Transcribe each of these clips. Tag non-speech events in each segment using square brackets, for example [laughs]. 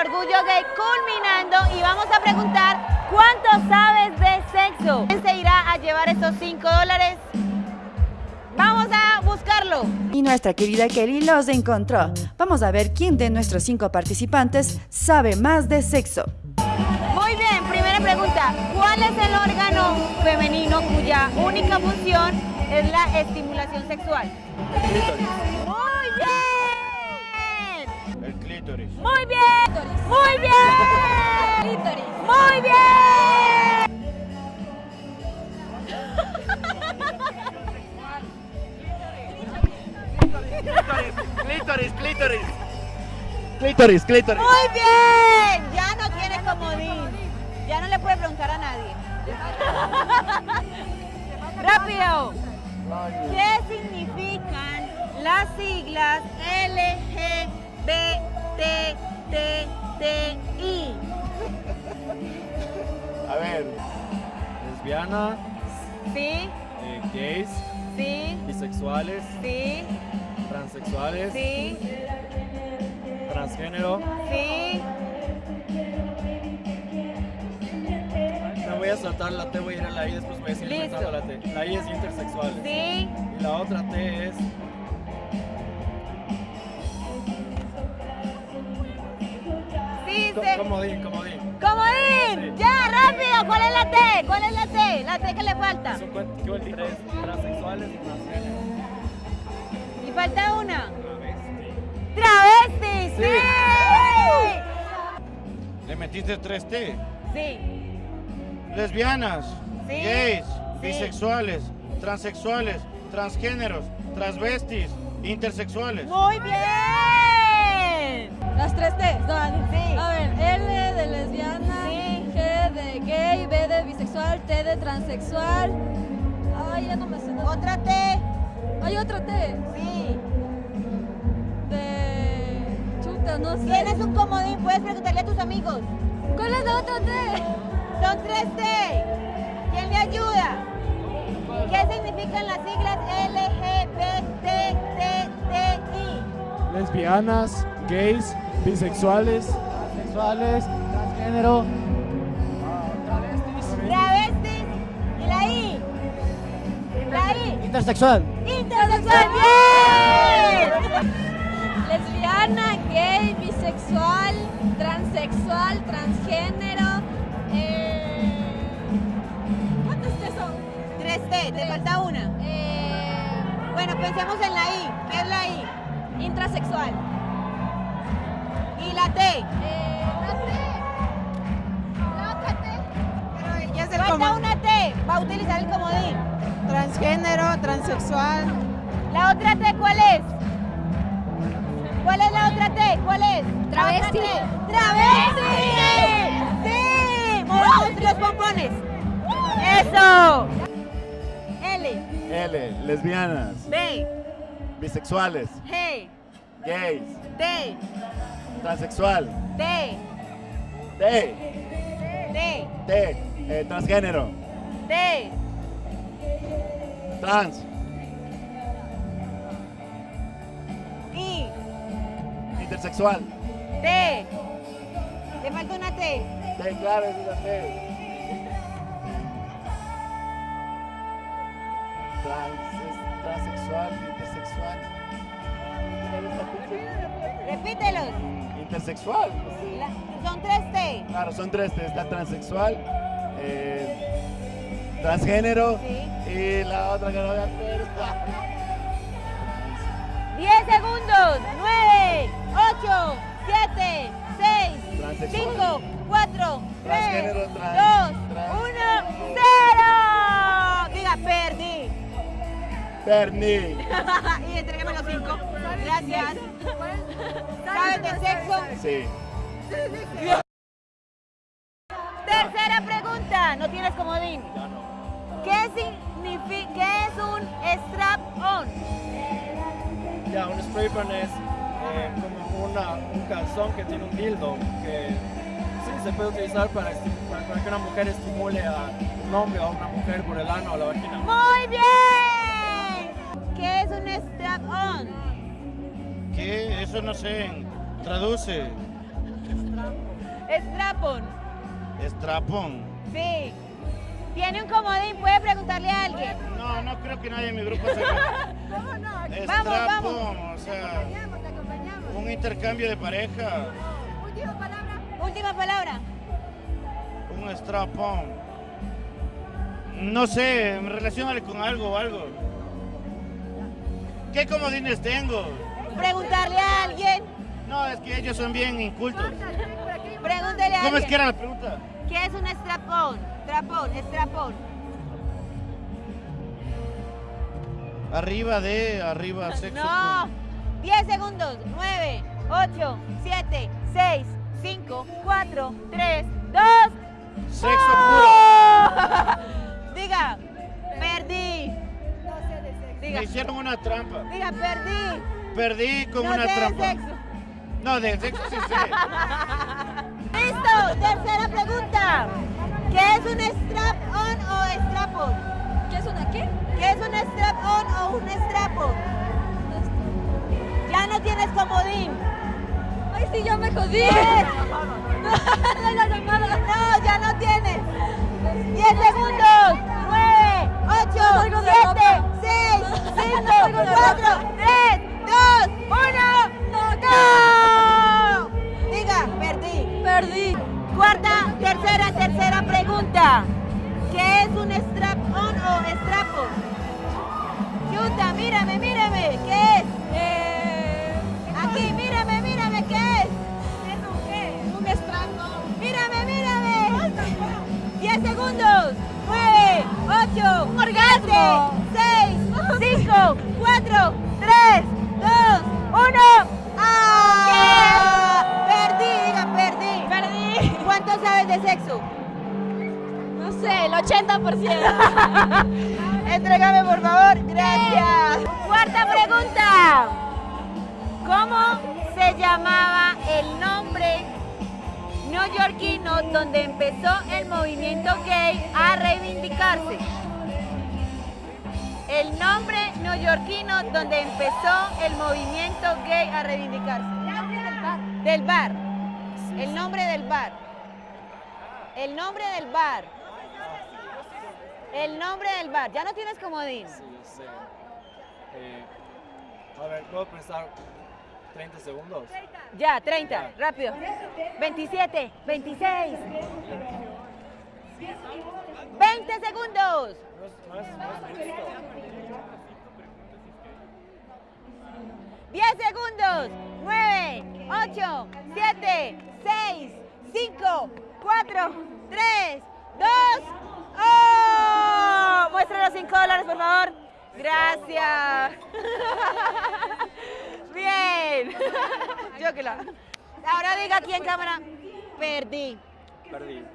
orgullo gay culminando y vamos a preguntar cuánto sabes de sexo. ¿Quién se irá a llevar estos 5 dólares? Vamos a buscarlo. Y nuestra querida Kelly los encontró. Vamos a ver quién de nuestros cinco participantes sabe más de sexo. Muy bien, primera pregunta. ¿Cuál es el órgano femenino cuya única función es la estimulación sexual? Muy bien. Muy bien. Muy bien. Muy bien. Clítoris, clítoris. Clítoris, clítoris. Muy bien. Ya no tiene comodín. Ya no le puede preguntar a nadie. Rápido. ¿Qué significan las siglas LGBTTI? A ver. lesbiana, Sí, eh, gays, sí, bisexuales, sí, transexuales, sí, transgénero. sí. Me voy a saltar la T, voy a ir a la I, después voy a seguir Listo. saltando la T. La I es intersexual. Sí, Y la otra T es se... comodín, comodín. ¡Comodín! Sí. ¡Ya, rápido! ¿Cuál es la T? ¿Cuál es la T? La T que le falta. Son cuen- ¿qué cuál tres? Transexuales y transgénero. Y falta una. Travesti. ¡Travesti! ¡Sí! Le metiste 3T. Sí. Lesbianas, Sí. gays, Sí. bisexuales, transexuales, transgéneros, transvestis, intersexuales. ¡Muy bien! Las tres T. Sí. A ver, L de lesbiana, Sí. G de gay, B de bisexual, T de transexual. Ay, ya no me sé. Otra T. Hay otra T. Sí. De. Chuta, no sé. Tienes un comodín, puedes preguntarle a tus amigos. ¿Cuál es la otra T? Son tres T. ¿Quién le ayuda? ¿Qué significan las siglas LGBTTI? Lesbianas, gays, bisexuales, sexuales, transgénero, Travestis y la I. La I. intersexual. Intersexual. ¡Bien! Lesbiana, gay, bisexual, transexual, transgénero. Eh... ¿Cuántas T son? Tres T, te falta una. Eh... Bueno, pensemos en la I. ¿Qué es la I? Intrasexual. Y la T. Eh, la T. La otra T. Pero ya se Falta una T. Va a utilizar el comodín. Transgénero, transexual. ¿La otra T cuál es? ¿Cuál es la otra T? ¿Cuál es? Travesti. ¡Travesti! ¡Sí! ¡Movemos los pompones! ¡Eso! L, L, lesbianas, B, bisexuales, G, gays, T, transexual, T, T, T, T, eh, transgénero, T, trans, I, intersexual. T. Le falta una T. T, claro, es una T. Trans, transexual, intersexual. Repítelos. Intersexual. La- son tres T. Claro, son tres. Está transexual, eh, transgénero Sí. y la otra que no voy a hacer. 10 segundos. 9, 8, 7, 6, Transexual. 5, 4, 3, Transgénero, 2, trans, 1, trans. 0. Diga, perdí. Bernie. [laughs] y entrégame los 5. Gracias. ¿Sabes de sexo? Sí. Tercera pregunta. No tienes comodín. ¿Qué significa, qué es un strap-on? Ya, un spray bun es eh, como una, un calzón que tiene un dildo que sí, se puede utilizar para- para que una mujer estimule a un hombre o a una mujer por el ano o la vagina. Muy bien. ¿Qué es un strap-on? ¿Qué? Eso no sé. Traduce. Strapon. Estrapón. Sí. Tiene un comodín, puede preguntarle a alguien. No, no creo que nadie en mi grupo sepa. [laughs] Vamos, Estrapón, o sea, un intercambio de pareja. Última palabra. Un strapón. No sé, relacionale con algo o algo. ¿Qué comodines tengo? Preguntarle a alguien. No, es que ellos son bien incultos. Pregúntele a ¿Cómo es alguien. que era la pregunta? ¿Qué es un strapón? Strapón, strapón. Arriba de, arriba sexo. No. con- 10 segundos. 9, 8, 7, 6, 5, 4, 3, 2. Sexo puro. Me hicieron una trampa. diga, perdí. Perdí con No una sé trampa. sexo. No, de sexo sí sé. [laughs] Listo, tercera pregunta. ¿Qué es un strap-on o strap-on? ¿Qué es una qué? ¿Qué es un strap-on o un strap-on? Ya no tienes comodín. Ay, sí, ya me jodí. [laughs] No, ya no tienes. 10 segundos. Mírame, mírame. ¿Qué es? Eh, Aquí, mírame, mírame. ¿Qué es? un strap-on. Mírame, mírame. 10 segundos. 9, 8, Un orgasmo. 6, 5, 4, 3, 2, 1. ¡Ah! Perdí, diga, perdí. Perdí. ¿Cuánto sabes de sexo? No sé, el 80%. [laughs] Entrégame, por favor. Gracias. Cuarta pregunta. ¿Cómo se llamaba el nombre neoyorquino donde empezó el movimiento gay a reivindicarse? El nombre neoyorquino donde empezó el movimiento gay a reivindicarse. Del bar. El nombre del bar. El nombre del bar. El nombre del bar. Ya no tienes comodín. Sí, sé. Eh, a ver, ¿puedo pensar 30 segundos? Ya, 30, rápido. 27, 26. 20 segundos. No es, no es, no es justo. 10 segundos. 9, 8, 7, 6, 5, 4, 3, 2 muestra los 5 dólares, por favor. Gracias. [laughs] Bien. [laughs] Yo que la. Ahora diga aquí en cámara. Perdí. Perdí. [laughs]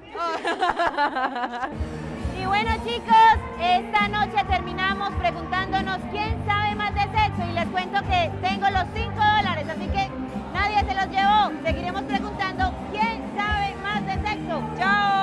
Y bueno chicos, esta noche terminamos preguntándonos quién sabe más de sexo y les cuento que tengo los 5 dólares, así que nadie se los llevó. Seguiremos preguntando quién sabe más de sexo. Chao.